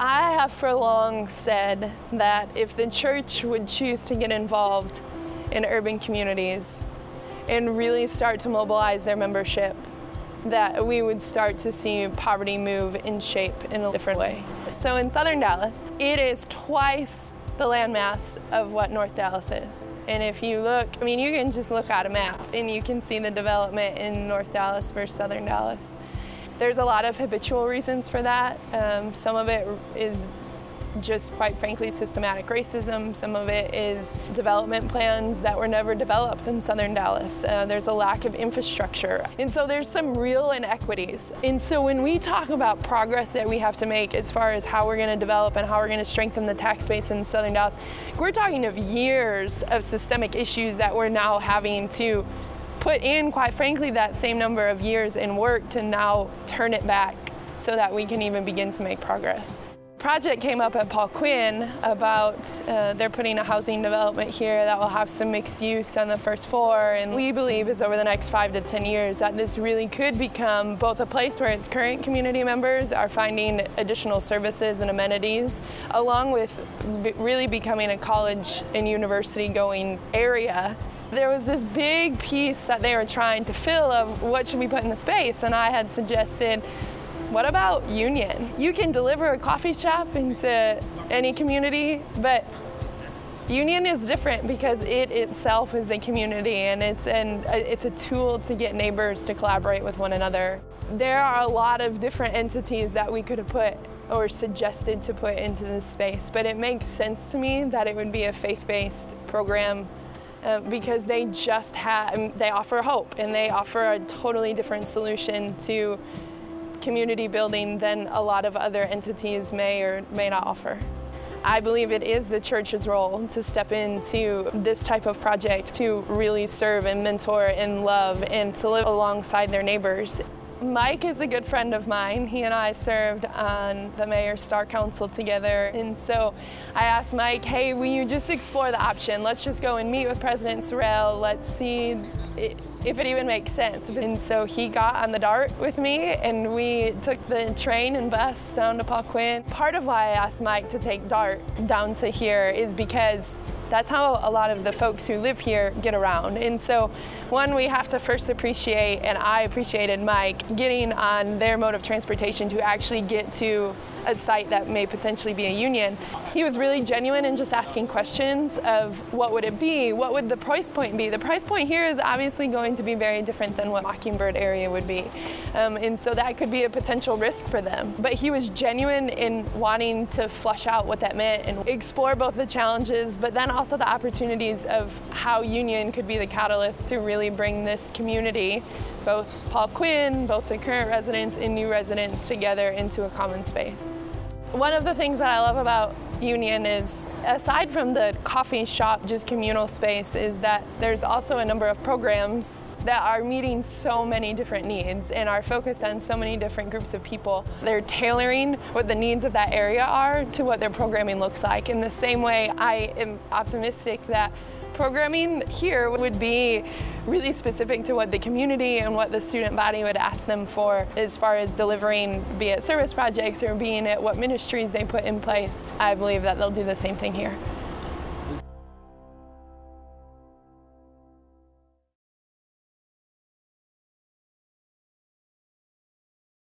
I have for long said that if the church would choose to get involved in urban communities and really start to mobilize their membership, that we would start to see poverty move in shape in a different way. So in southern Dallas, it is twice the landmass of what North Dallas is. And if you look, I mean, you can just look at a map and you can see the development in North Dallas versus southern Dallas. There's a lot of habitual reasons for that. Um, some of it is just quite frankly systematic racism. Some of it is development plans that were never developed in southern Dallas. Uh, there's a lack of infrastructure. And so there's some real inequities. And so when we talk about progress that we have to make as far as how we're going to develop and how we're going to strengthen the tax base in southern Dallas, we're talking of years of systemic issues that we're now having to put in, quite frankly, that same number of years in work to now turn it back so that we can even begin to make progress. Project came up at Paul Quinn about uh, they're putting a housing development here that will have some mixed use on the first floor. And we believe is over the next five to ten years that this really could become both a place where its current community members are finding additional services and amenities along with really becoming a college and university going area. There was this big piece that they were trying to fill of what should we put in the space. And I had suggested what about union? You can deliver a coffee shop into any community, but union is different because it itself is a community and it's, an, it's a tool to get neighbors to collaborate with one another. There are a lot of different entities that we could have put or suggested to put into this space, but it makes sense to me that it would be a faith-based program uh, because they just have, they offer hope and they offer a totally different solution to community building than a lot of other entities may or may not offer. I believe it is the church's role to step into this type of project to really serve and mentor and love and to live alongside their neighbors. Mike is a good friend of mine. He and I served on the Mayor's Star Council together. And so I asked Mike, hey, will you just explore the option? Let's just go and meet with President Sorrell. Let's see if it even makes sense. And so he got on the DART with me and we took the train and bus down to Paul Quinn. Part of why I asked Mike to take DART down to here is because that's how a lot of the folks who live here get around. And so one, we have to first appreciate, and I appreciated Mike, getting on their mode of transportation to actually get to a site that may potentially be a union. He was really genuine in just asking questions of what would it be, what would the price point be. The price point here is obviously going to be very different than what Mockingbird area would be. Um, and so that could be a potential risk for them. But he was genuine in wanting to flush out what that meant and explore both the challenges, but then also the opportunities of how union could be the catalyst to really bring this community both Paul Quinn, both the current residents and new residents together into a common space. One of the things that I love about Union is, aside from the coffee shop, just communal space, is that there's also a number of programs that are meeting so many different needs and are focused on so many different groups of people. They're tailoring what the needs of that area are to what their programming looks like. In the same way, I am optimistic that programming here would be really specific to what the community and what the student body would ask them for as far as delivering, be it service projects or being it what ministries they put in place. I believe that they'll do the same thing here.